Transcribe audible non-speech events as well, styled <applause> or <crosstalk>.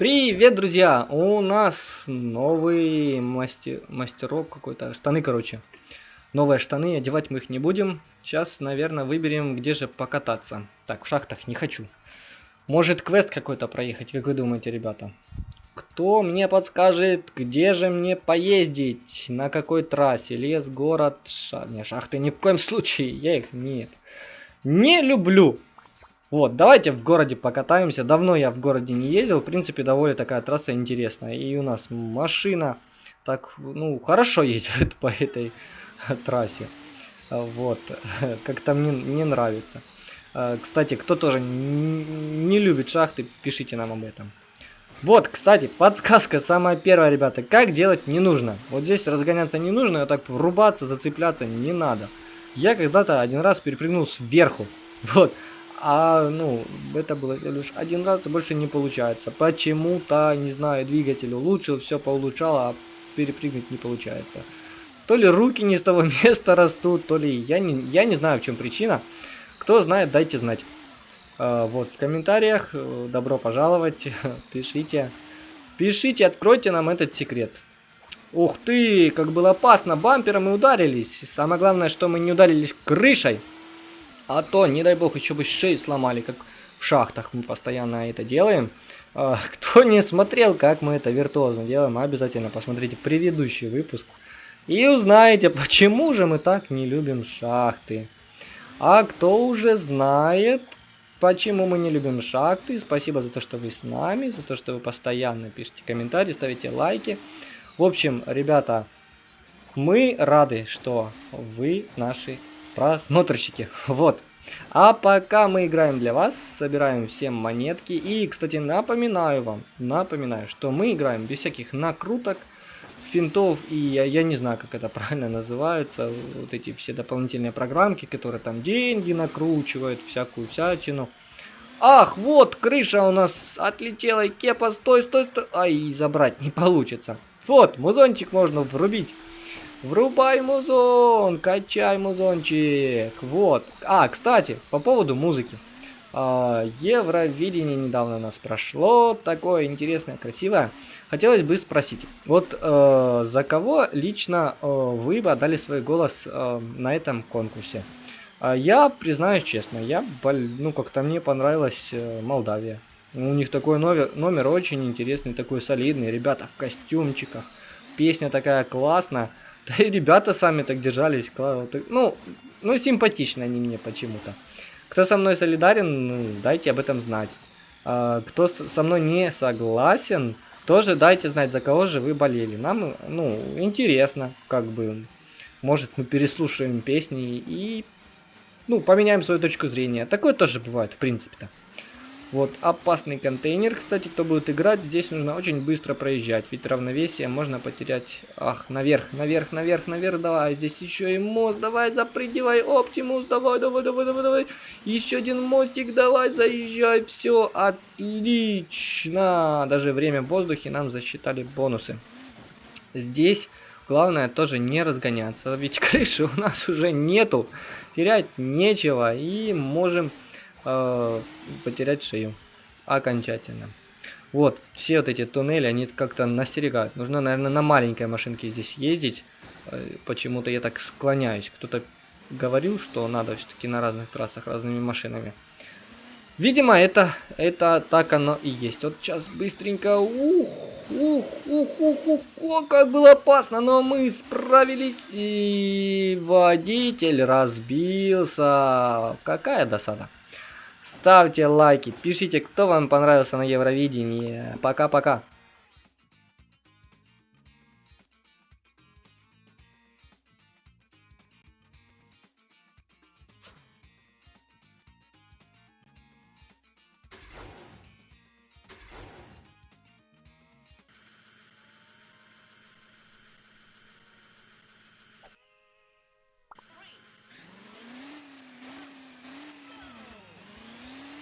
Привет, друзья! У нас новый мастер... мастерок какой-то. Штаны, короче. Новые штаны, одевать мы их не будем. Сейчас, наверное, выберем, где же покататься. Так, в шахтах не хочу. Может, квест какой-то проехать, как вы думаете, ребята? Кто мне подскажет, где же мне поездить? На какой трассе? Лес, город, ша... Не, шахты ни в коем случае. Я их нет. Не люблю. Вот, давайте в городе покатаемся. Давно я в городе не ездил. В принципе, довольно такая трасса интересная. И у нас машина так, ну, хорошо <laughs> едет по этой <laughs> трассе. Вот, <laughs> как-то мне не нравится. А, кстати, кто тоже не любит шахты, пишите нам об этом. Вот, кстати, подсказка самая первая, ребята. Как делать не нужно. Вот здесь разгоняться не нужно, а так врубаться, зацепляться не надо. Я когда-то один раз перепрыгнул сверху. Вот. А, ну, это было лишь один раз, больше не получается. Почему-то, не знаю, двигатель улучшил, все поулучшал, а перепрыгнуть не получается. То ли руки не с того <laughs> места растут, то ли я не, я не знаю, в чем причина. Кто знает, дайте знать. А, вот, в комментариях, э, добро пожаловать, <laughs> пишите. Пишите, откройте нам этот секрет. Ух ты, как было опасно, бампером мы ударились. Самое главное, что мы не ударились крышей. А то, не дай бог, еще бы шею сломали, как в шахтах мы постоянно это делаем. А, <laughs> кто не смотрел, как мы это виртуозно делаем, обязательно посмотрите предыдущий выпуск. И узнаете, почему же мы так не любим шахты. А кто уже знает, почему мы не любим шахты, спасибо за то, что вы с нами, за то, что вы постоянно пишете комментарии, ставите лайки. В общем, ребята, мы рады, что вы наши просмотрщики. Вот. А пока мы играем для вас, собираем все монетки. И, кстати, напоминаю вам, напоминаю, что мы играем без всяких накруток, финтов и я, я не знаю, как это правильно называется, вот эти все дополнительные программки, которые там деньги накручивают, всякую всячину. Ах, вот, крыша у нас отлетела, кепа, стой, стой, стой. Ай, забрать не получится. Вот, музончик можно врубить. Врубай музон, качай музончик. Вот. А, кстати, по поводу музыки. А, Евровидение недавно у нас прошло. Такое интересное, красивое. Хотелось бы спросить. Вот э, за кого лично э, вы бы отдали свой голос э, на этом конкурсе? Э, я признаюсь честно, я, ну как-то мне понравилась э, Молдавия. У них такой номер, номер очень интересный, такой солидный. Ребята в костюмчиках. Песня такая классная. Да и ребята сами так держались. Ну, ну симпатичны они мне почему-то. Кто со мной солидарен, ну, дайте об этом знать. А, кто со мной не согласен, тоже дайте знать, за кого же вы болели. Нам, ну, интересно, как бы. Может, мы переслушаем песни и, ну, поменяем свою точку зрения. Такое тоже бывает, в принципе-то. Вот, опасный контейнер, кстати, кто будет играть, здесь нужно очень быстро проезжать, ведь равновесие можно потерять. Ах, наверх, наверх, наверх, наверх, давай, здесь еще и мост, давай, запрыгивай, Оптимус, давай, давай, давай, давай, давай. Еще один мостик, давай, заезжай, все, отлично. Даже время в воздухе нам засчитали бонусы. Здесь главное тоже не разгоняться, ведь <laughs> крыши у нас уже нету, терять нечего, и можем э, потерять шею окончательно. Вот, все вот эти туннели, они как-то настерегают. Нужно, наверное, на маленькой машинке здесь ездить. Э, почему-то я так склоняюсь. Кто-то говорил, что надо все-таки на разных трассах разными машинами. Видимо, это, это так оно и есть. Вот сейчас быстренько... Ух, ух, ух, ух, ух, о, как было опасно, но мы справились. И водитель разбился. Какая досада. Ставьте лайки, пишите, кто вам понравился на Евровидении. Пока-пока.